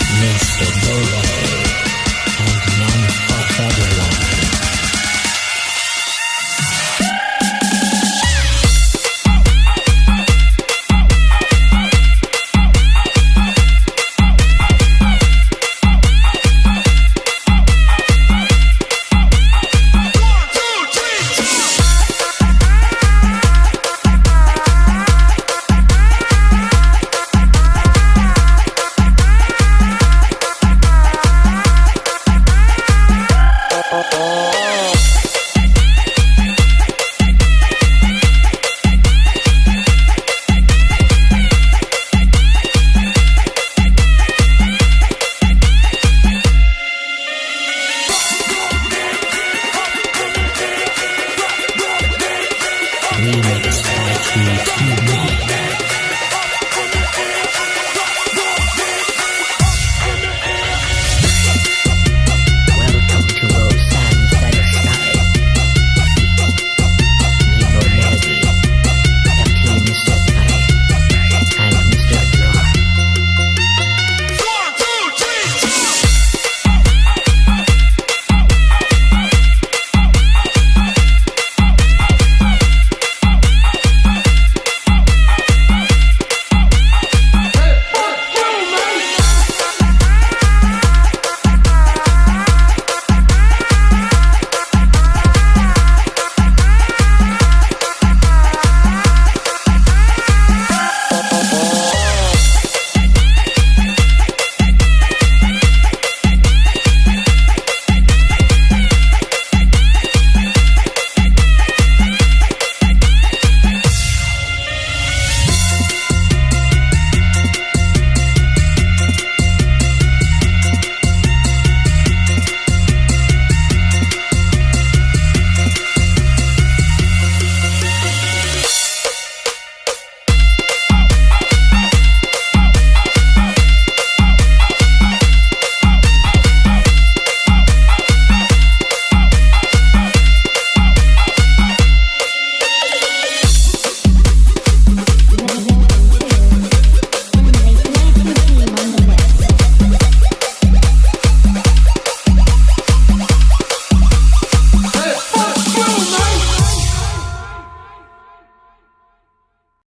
Mr. Burrow. Remix by T2 Mix.